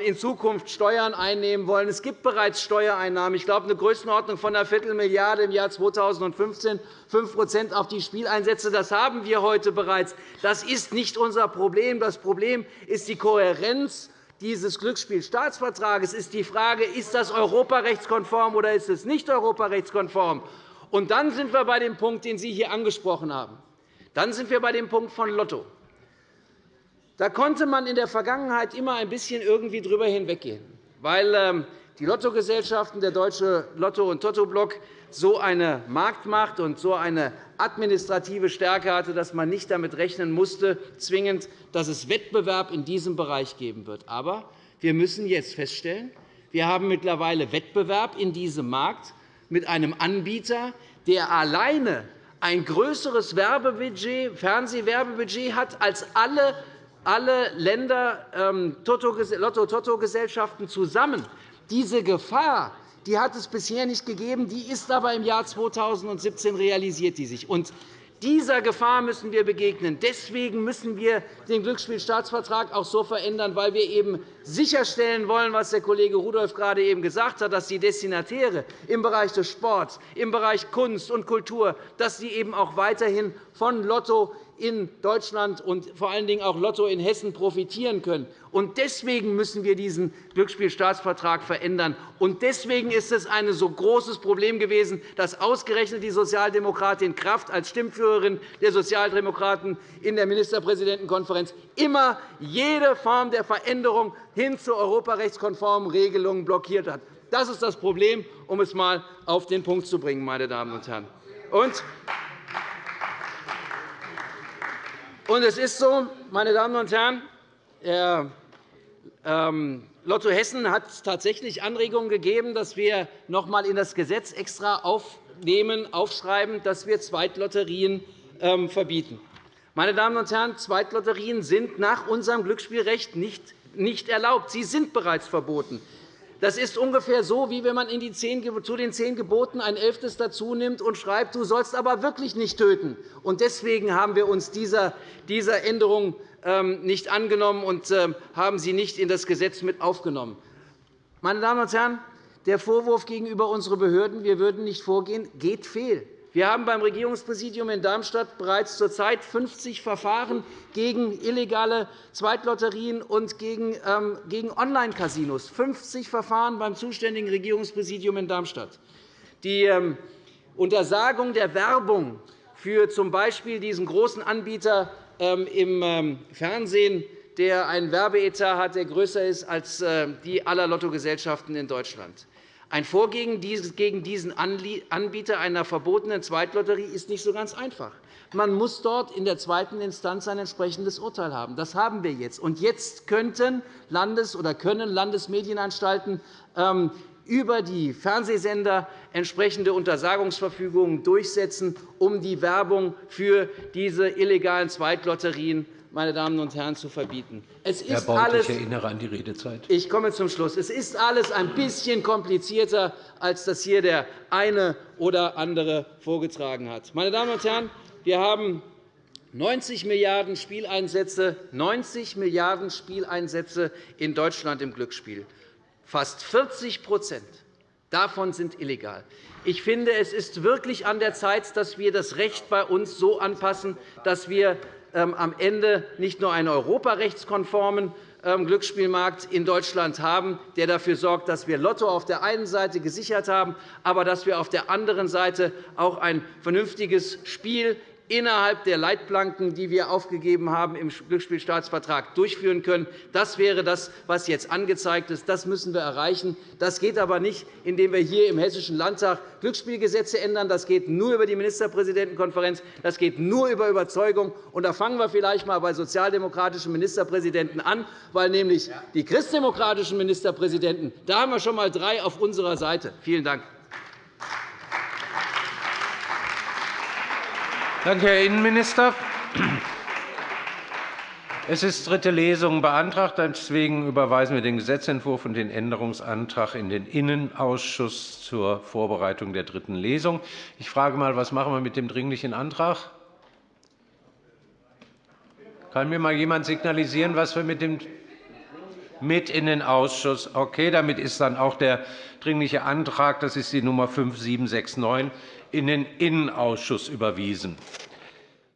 in Zukunft Steuern einnehmen wollen. Es gibt bereits Steuereinnahmen. Ich glaube, eine Größenordnung von einer Viertelmilliarde im Jahr 2015, 5% auf die Spieleinsätze. Das haben wir heute bereits. Das ist nicht unser Problem. Das Problem ist die Kohärenz dieses Glücksspielstaatsvertrages ist die Frage, ist das europarechtskonform oder ist es nicht europarechtskonform? Und dann sind wir bei dem Punkt, den Sie hier angesprochen haben. Dann sind wir bei dem Punkt von Lotto. Da konnte man in der Vergangenheit immer ein bisschen irgendwie drüber hinweggehen, weil ähm, die Lottogesellschaften, der Deutsche Lotto- und Tottoblock, so eine Marktmacht und so eine administrative Stärke hatte, dass man nicht damit rechnen musste, zwingend, dass es Wettbewerb in diesem Bereich geben wird. Aber wir müssen jetzt feststellen, wir haben mittlerweile Wettbewerb in diesem Markt mit einem Anbieter, der alleine ein größeres Werbebudget, Fernsehwerbebudget hat als alle alle Länder ähm, Lotto-Toto-Gesellschaften zusammen. Diese Gefahr die hat es bisher nicht gegeben, die ist aber im Jahr 2017 realisiert die sich. Und dieser Gefahr müssen wir begegnen. Deswegen müssen wir den Glücksspielstaatsvertrag auch so verändern, weil wir eben sicherstellen wollen, was der Kollege Rudolph gerade eben gesagt hat, dass die Destinatäre im Bereich des Sports, im Bereich Kunst und Kultur dass sie eben auch weiterhin von Lotto in Deutschland und vor allen Dingen auch Lotto in Hessen profitieren können. Und deswegen müssen wir diesen Glücksspielstaatsvertrag verändern. Und deswegen ist es ein so großes Problem gewesen, dass ausgerechnet die Sozialdemokratin Kraft als Stimmführerin der Sozialdemokraten in der Ministerpräsidentenkonferenz immer jede Form der Veränderung hin zu europarechtskonformen Regelungen blockiert hat. Das ist das Problem, um es einmal auf den Punkt zu bringen, meine Damen und Herren. Und und es ist so, meine Damen und Herren, Herr ähm, Lotto Hessen hat tatsächlich Anregungen gegeben, dass wir noch einmal in das Gesetz extra aufnehmen, aufschreiben, dass wir Zweitlotterien ähm, verbieten. Meine Damen und Herren, Zweitlotterien sind nach unserem Glücksspielrecht nicht erlaubt. Sie sind bereits verboten. Das ist ungefähr so, wie wenn man zu den zehn Geboten ein elftes dazu nimmt und schreibt, du sollst aber wirklich nicht töten. Deswegen haben wir uns dieser Änderung ähm, nicht angenommen und ähm, haben sie nicht in das Gesetz mit aufgenommen. Meine Damen und Herren, der Vorwurf gegenüber unseren Behörden, wir würden nicht vorgehen, geht fehl. Wir haben beim Regierungspräsidium in Darmstadt bereits zurzeit 50 Verfahren gegen illegale Zweitlotterien und gegen ähm, Online-Casinos. 50 Verfahren beim zuständigen Regierungspräsidium in Darmstadt. Die ähm, Untersagung der Werbung für z. B. diesen großen Anbieter ähm, im Fernsehen, der einen Werbeetat hat, der größer ist als äh, die aller Lottogesellschaften in Deutschland. Ein Vorgehen gegen diesen Anbieter einer verbotenen Zweitlotterie ist nicht so ganz einfach. Man muss dort in der zweiten Instanz ein entsprechendes Urteil haben. Das haben wir jetzt. Und jetzt könnten Landes- oder können Landesmedienanstalten ähm, über die Fernsehsender entsprechende Untersagungsverfügungen durchsetzen, um die Werbung für diese illegalen Zweitlotterien meine Damen und Herren, zu verbieten. Es ist Herr Bauth, alles, ich erinnere an die Redezeit. Ich komme zum Schluss. Es ist alles ein bisschen komplizierter, als das hier der eine oder andere vorgetragen hat. Meine Damen und Herren, wir haben 90 Milliarden Spieleinsätze, 90 Milliarden Spieleinsätze in Deutschland im Glücksspiel. Fast 40% davon sind illegal. Ich finde, es ist wirklich an der Zeit, dass wir das Recht bei uns so anpassen, dass wir am Ende nicht nur einen europarechtskonformen ähm, Glücksspielmarkt in Deutschland haben, der dafür sorgt, dass wir Lotto auf der einen Seite gesichert haben, aber dass wir auf der anderen Seite auch ein vernünftiges Spiel innerhalb der Leitplanken, die wir aufgegeben haben im Glücksspielstaatsvertrag, durchführen können. Das wäre das, was jetzt angezeigt ist. Das müssen wir erreichen. Das geht aber nicht, indem wir hier im Hessischen Landtag Glücksspielgesetze ändern. Das geht nur über die Ministerpräsidentenkonferenz. Das geht nur über Überzeugung. Und da fangen wir vielleicht einmal bei sozialdemokratischen Ministerpräsidenten an, weil nämlich die christdemokratischen Ministerpräsidenten, da haben wir schon einmal drei auf unserer Seite. Vielen Dank. Danke, Herr Innenminister. Es ist dritte Lesung beantragt. Deswegen überweisen wir den Gesetzentwurf und den Änderungsantrag in den Innenausschuss zur Vorbereitung der dritten Lesung. Ich frage einmal, was machen wir mit dem Dringlichen Antrag? Kann mir mal jemand signalisieren, was wir mit dem mit in den Ausschuss. Okay, damit ist dann auch der Dringliche Antrag, das ist die Nummer 5769, in den Innenausschuss überwiesen.